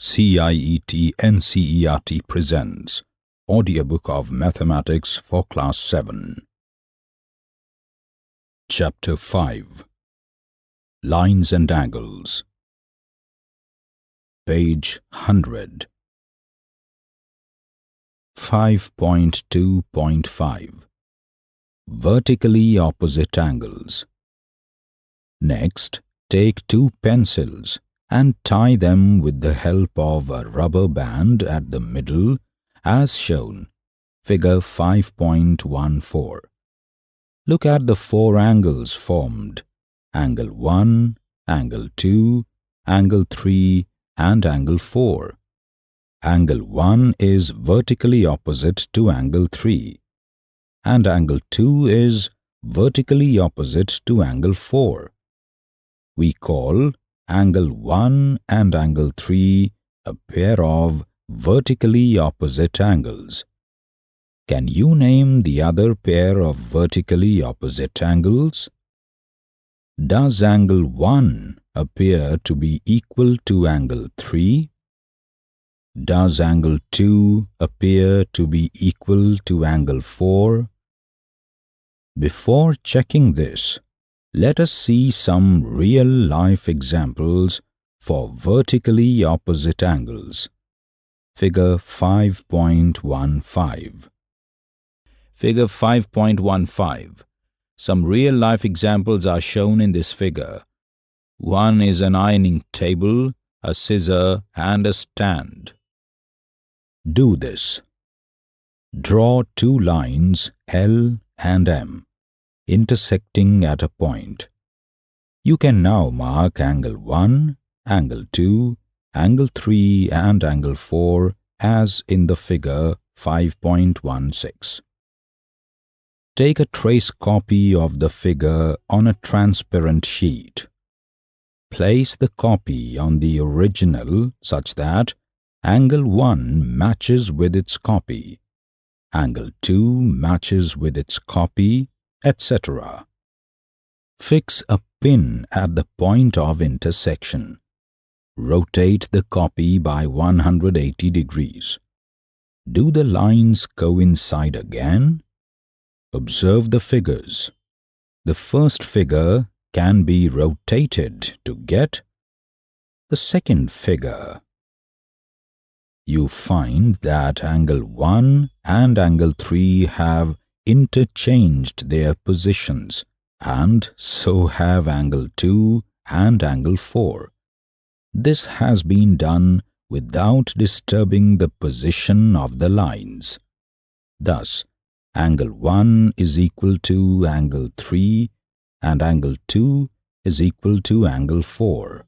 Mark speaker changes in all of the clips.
Speaker 1: CIET NCERT presents Audiobook of Mathematics for Class 7. Chapter 5 Lines and Angles. Page 100 5.2.5 Vertically opposite angles. Next, take two pencils and tie them with the help of a rubber band at the middle as shown, figure 5.14. Look at the four angles formed, angle 1, angle 2, angle 3 and angle 4. Angle 1 is vertically opposite to angle 3 and angle 2 is vertically opposite to angle 4. We call angle 1 and angle 3 a pair of vertically opposite angles. Can you name the other pair of vertically opposite angles? Does angle 1 appear to be equal to angle 3? Does angle 2 appear to be equal to angle 4? Before checking this, let us see some real-life examples for vertically opposite angles. Figure 5.15 Figure 5.15 Some real-life examples are shown in this figure. One is an ironing table, a scissor and a stand. Do this. Draw two lines L and M intersecting at a point. You can now mark angle 1, angle 2, angle 3 and angle 4 as in the figure 5.16. Take a trace copy of the figure on a transparent sheet. Place the copy on the original such that angle 1 matches with its copy, angle 2 matches with its copy etc. Fix a pin at the point of intersection. Rotate the copy by 180 degrees. Do the lines coincide again? Observe the figures. The first figure can be rotated to get the second figure. You find that angle 1 and angle 3 have interchanged their positions and so have angle 2 and angle 4. This has been done without disturbing the position of the lines. Thus, angle 1 is equal to angle 3 and angle 2 is equal to angle 4.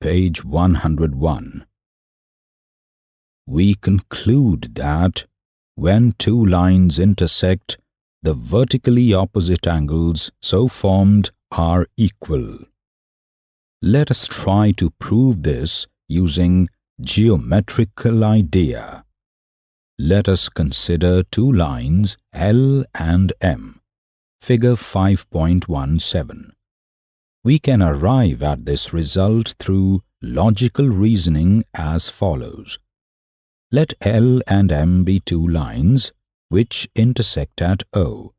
Speaker 1: Page 101 We conclude that when two lines intersect, the vertically opposite angles so formed are equal. Let us try to prove this using geometrical idea. Let us consider two lines L and M, figure 5.17. We can arrive at this result through logical reasoning as follows. Let L and M be two lines which intersect at O,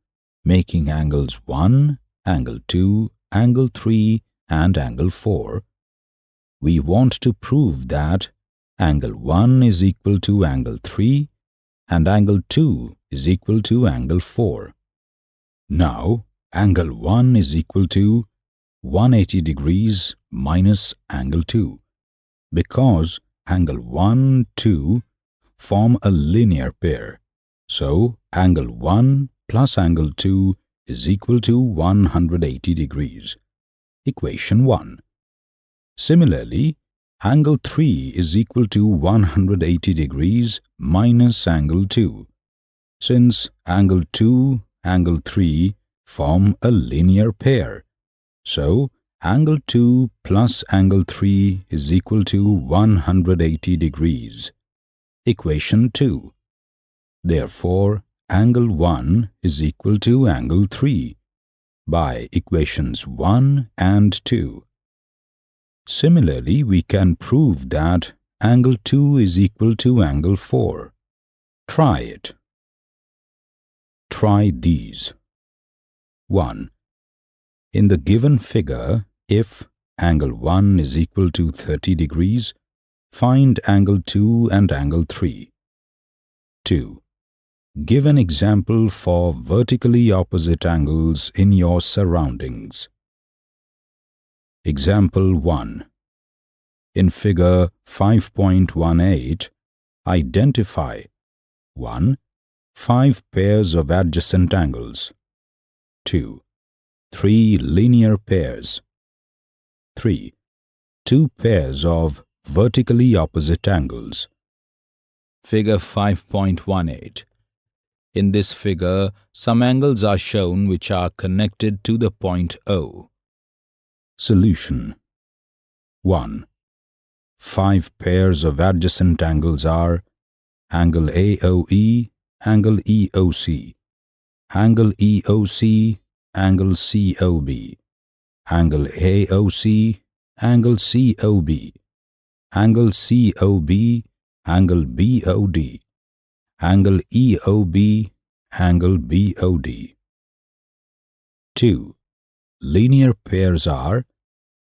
Speaker 1: making angles 1, angle 2, angle 3 and angle 4. We want to prove that angle 1 is equal to angle 3 and angle 2 is equal to angle 4. Now, angle 1 is equal to 180 degrees minus angle 2 because angle 1, 2 form a linear pair. So, angle 1 plus angle 2 is equal to 180 degrees. Equation 1. Similarly, angle 3 is equal to 180 degrees minus angle 2. Since angle 2, angle 3 form a linear pair. So, angle 2 plus angle 3 is equal to 180 degrees. Equation 2. Therefore, angle 1 is equal to angle 3 by equations 1 and 2.
Speaker 2: Similarly, we can prove that angle 2 is equal to angle 4. Try it. Try these. 1. In the given figure, if angle 1 is equal to 30 degrees, find angle 2 and angle 3. 2. Give an example for vertically opposite angles in your surroundings. Example 1. In figure 5.18, identify 1. Five pairs of adjacent angles 2. Three linear pairs 3. Two pairs of vertically opposite angles.
Speaker 1: Figure 5.18 In this figure, some angles are shown which are connected to the point O.
Speaker 2: Solution 1. Five pairs of adjacent angles are angle AOE, angle EOC, angle EOC, angle COB, angle AOC, angle COB, angle COB, angle BOD, angle EOB, angle BOD. 2. Linear pairs are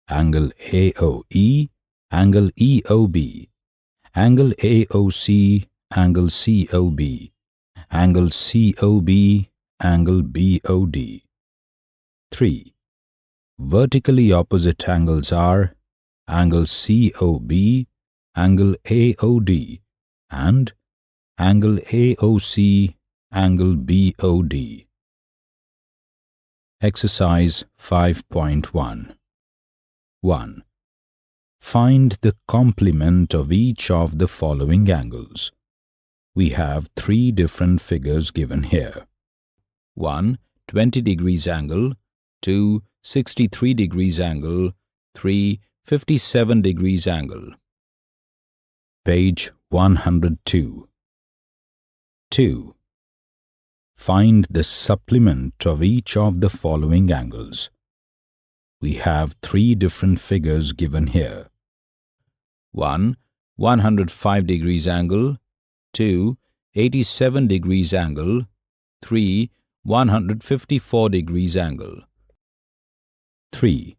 Speaker 2: angle AOE, angle EOB, angle AOC, angle COB, angle COB, angle BOD. 3. Vertically opposite angles are angle COB, angle AOD, and angle AOC, angle BOD. Exercise 5.1 1. Find the complement of each of the following angles. We have three different figures given here.
Speaker 1: 1. 20 degrees angle 2. 63 degrees angle 3. 57 degrees angle
Speaker 2: Page 102 2. Find the supplement of each of the following angles. We have three different figures given here.
Speaker 1: 1. 105 degrees angle 2. 87 degrees angle 3. 154 degrees angle
Speaker 2: 3.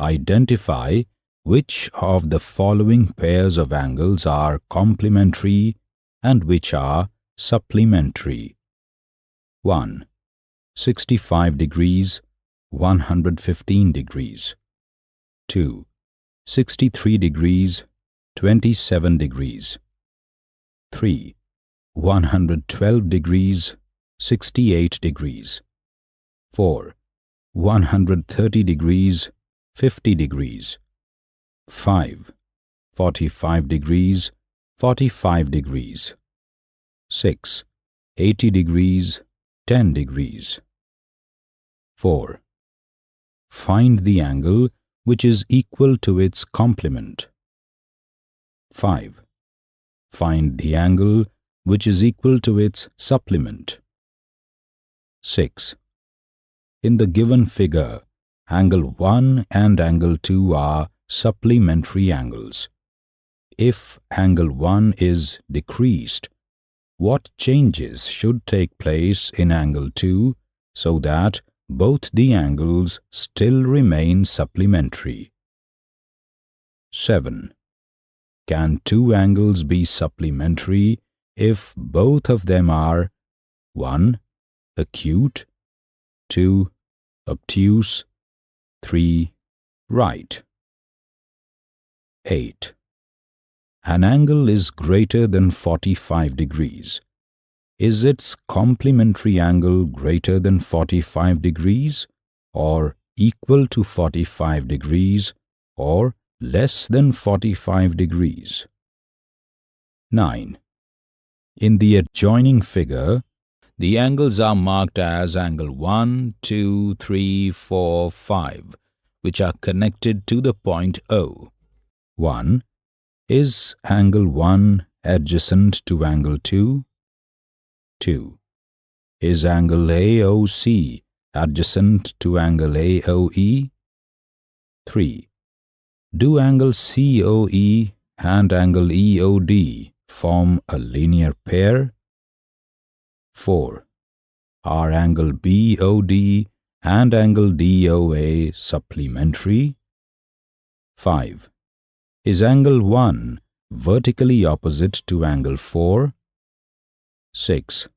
Speaker 2: Identify which of the following pairs of angles are complementary and which are supplementary. 1. 65 degrees 115 degrees 2. 63 degrees 27 degrees 3. 112 degrees 68 degrees 4. 130 degrees 50 degrees 5. 45 degrees 45 degrees 6. 80 degrees 10 degrees 4. Find the angle which is equal to its complement. 5. Find the angle which is equal to its supplement. 6. In the given figure, angle 1 and angle 2 are supplementary angles. If angle 1 is decreased, what changes should take place in angle 2 so that both the angles still remain supplementary. 7. Can two angles be supplementary if both of them are 1. Acute 2. Obtuse 3. Right 8. An angle is greater than 45 degrees is its complementary angle greater than 45 degrees or equal to 45 degrees or less than 45 degrees? 9. In the adjoining figure, the angles are marked as angle 1, 2, 3, 4, 5, which are connected to the point O. 1. Is angle 1 adjacent to angle 2? 2. Is angle AOC adjacent to angle AOE? 3. Do angle COE and angle EOD form a linear pair? 4. Are angle BOD and angle DOA supplementary? 5. Is angle 1 vertically opposite to angle 4? 6.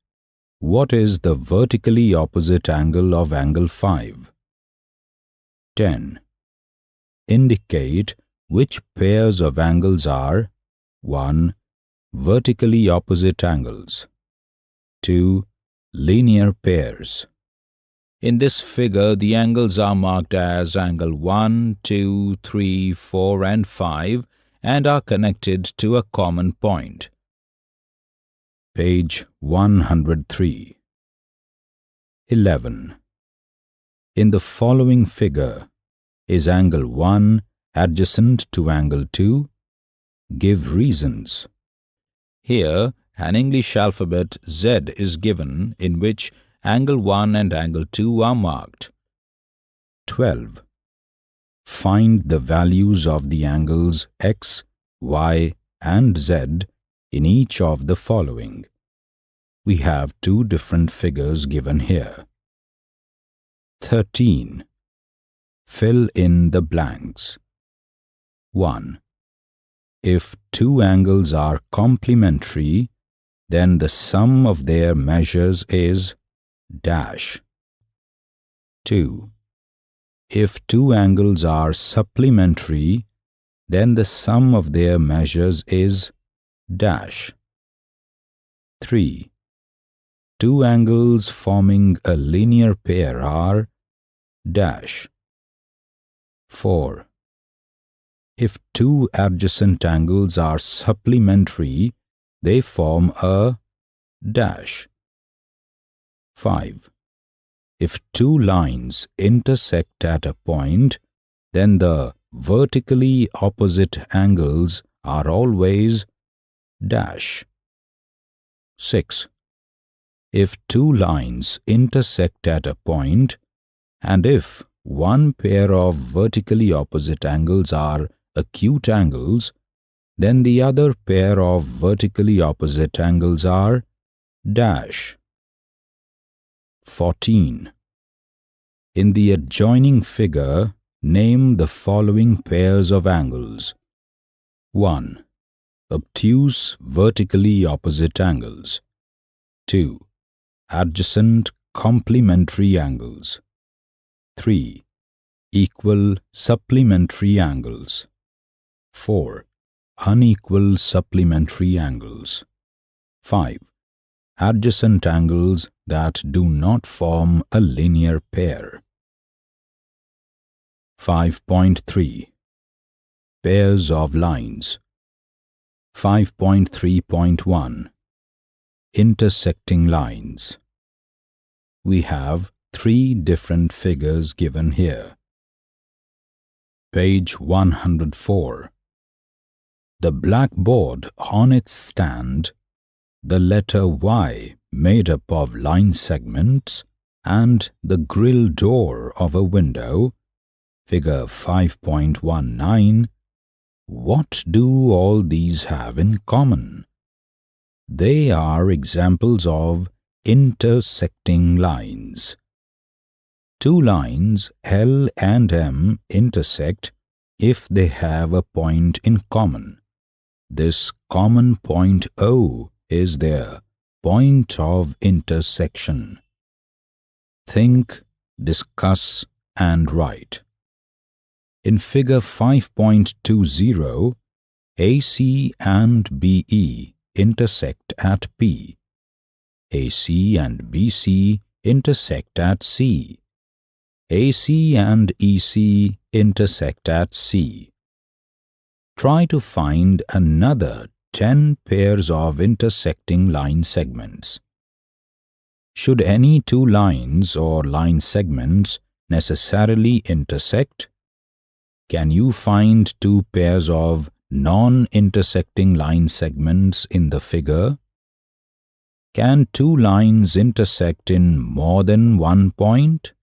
Speaker 2: What is the vertically opposite angle of angle 5? 10. Indicate which pairs of angles are 1. Vertically opposite angles 2. Linear pairs
Speaker 1: In this figure, the angles are marked as angle 1, 2, 3, 4 and 5 and are connected to a common point.
Speaker 2: Page 103 11. In the following figure, is angle 1 adjacent to angle 2? Give reasons.
Speaker 1: Here, an English alphabet Z is given in which angle 1 and angle 2 are marked.
Speaker 2: 12. Find the values of the angles x, y and z in each of the following. We have two different figures given here. 13. Fill in the blanks. 1. If two angles are complementary, then the sum of their measures is dash. 2. If two angles are supplementary, then the sum of their measures is dash. 3. Two angles forming a linear pair are dash. 4. If two adjacent angles are supplementary, they form a dash. 5. If two lines intersect at a point, then the vertically opposite angles are always dash. 6. If two lines intersect at a point, and if one pair of vertically opposite angles are acute angles, then the other pair of vertically opposite angles are dash. 14. In the adjoining figure, name the following pairs of angles. 1. Obtuse vertically opposite angles. 2. Adjacent complementary angles. 3. Equal supplementary angles. 4. Unequal supplementary angles. 5. Adjacent angles that do not form a linear pair. 5.3 Pairs of lines 5.3.1 Intersecting lines We have three different figures given here. Page 104 The blackboard on its stand, the letter Y made up of line segments and the grill door of a window, figure 5.19, what do all these have in common? They are examples of intersecting lines. Two lines L and M intersect if they have a point in common. This common point O is their point of intersection. Think, discuss and write. In figure 5.20, AC and BE intersect at P. AC and BC intersect at C. AC and EC intersect at C. Try to find another 10 pairs of intersecting line segments. Should any two lines or line segments necessarily intersect? Can you find two pairs of non-intersecting line segments in the figure? Can two lines intersect in more than one point?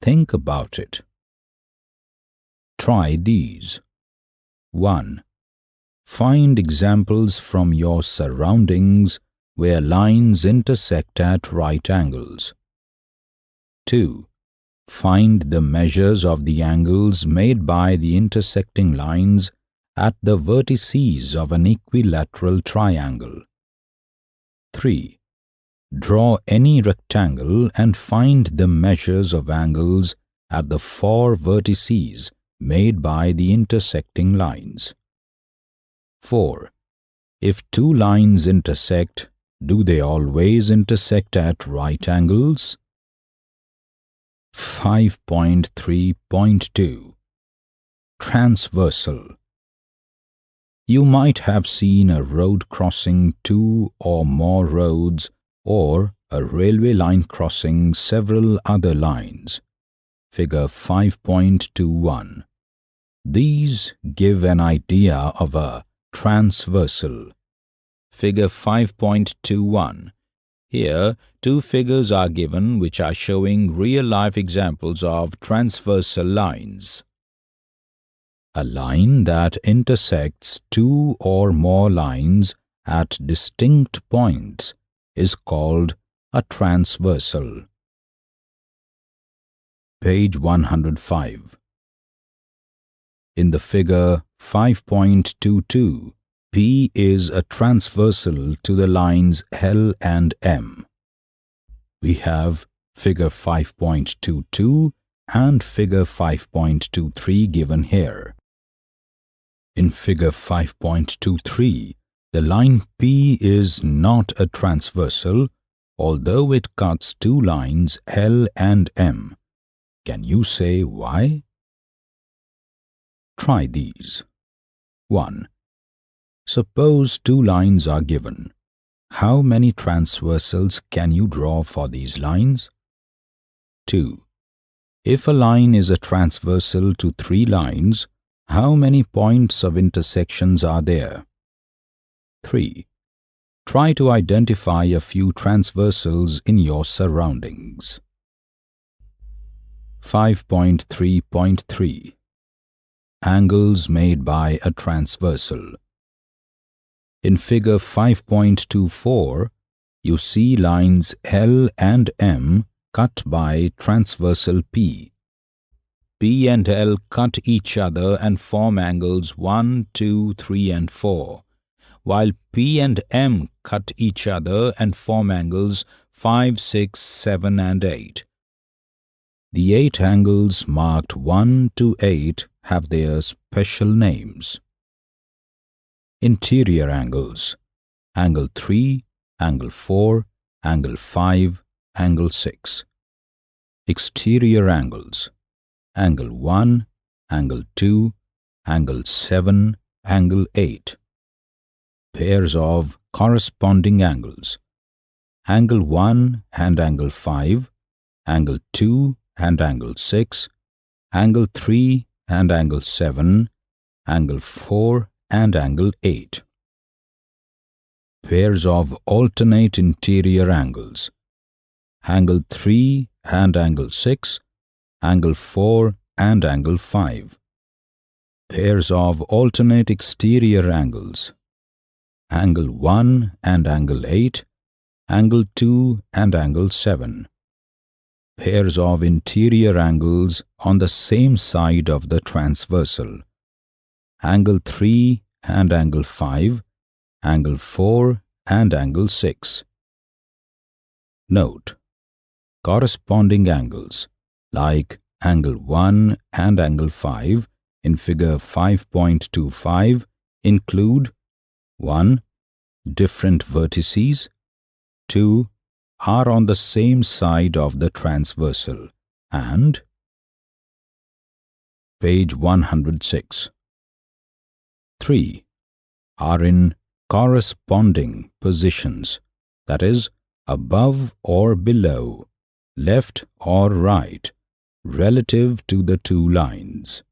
Speaker 2: Think about it. Try these. 1. Find examples from your surroundings where lines intersect at right angles. 2. Find the measures of the angles made by the intersecting lines at the vertices of an equilateral triangle. 3. Draw any rectangle and find the measures of angles at the four vertices made by the intersecting lines. 4. If two lines intersect, do they always intersect at right angles? 5.3.2 Transversal You might have seen a road crossing two or more roads or a railway line crossing several other lines. Figure 5.21 These give an idea of a transversal.
Speaker 1: Figure 5.21 Here, two figures are given which are showing real-life examples of transversal lines.
Speaker 2: A line that intersects two or more lines at distinct points is called a transversal. Page 105 In the figure 5.22, P is a transversal to the lines L and M. We have figure 5.22 and figure 5.23 given here. In figure 5.23, the line P is not a transversal, although it cuts two lines L and M. Can you say why? Try these. 1. Suppose two lines are given. How many transversals can you draw for these lines? 2. If a line is a transversal to three lines, how many points of intersections are there? 3. Try to identify a few transversals in your surroundings. 5.3.3 Angles made by a transversal In figure 5.24, you see lines L and M cut by transversal P. P and L cut each other and form angles 1, 2, 3 and 4, while P and M cut each other and form angles 5, 6, 7 and 8. The eight angles marked 1 to 8 have their special names. Interior angles Angle 3, Angle 4, Angle 5, Angle 6. Exterior angles Angle 1, Angle 2, Angle 7, Angle 8. Pairs of corresponding angles Angle 1 and Angle 5, Angle 2 and angle 6, angle 3 and angle 7, angle 4 and angle 8. Pairs of alternate interior angles. Angle 3 and angle 6, angle 4 and angle 5. Pairs of alternate exterior angles. Angle 1 and angle 8, angle 2 and angle 7 pairs of interior angles on the same side of the transversal. Angle 3 and angle 5, angle 4 and angle 6. Note, corresponding angles like angle 1 and angle 5 in figure 5.25 include 1. Different vertices 2 are on the same side of the transversal. And page 106 3 are in corresponding positions that is above or below left or right relative to the two lines.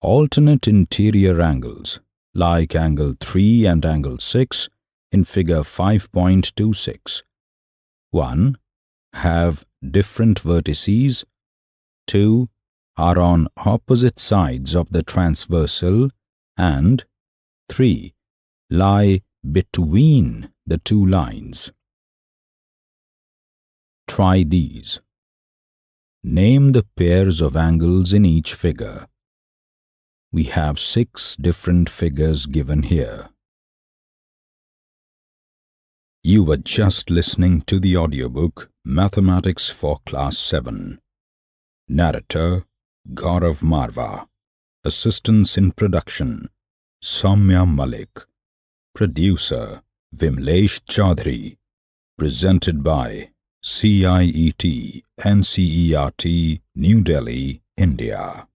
Speaker 2: Alternate interior angles like angle 3 and angle 6 in figure 5.26. 1. Have different vertices. 2. are on opposite sides of the transversal and 3. lie between the two lines. Try these. Name the pairs of angles in each figure. We have six different figures given here. You were just listening to the audiobook Mathematics for Class 7. Narrator Gaurav Marva. Assistance in production Soumya Malik. Producer Vimlesh Chaudhary. Presented by CIET NCERT New Delhi, India.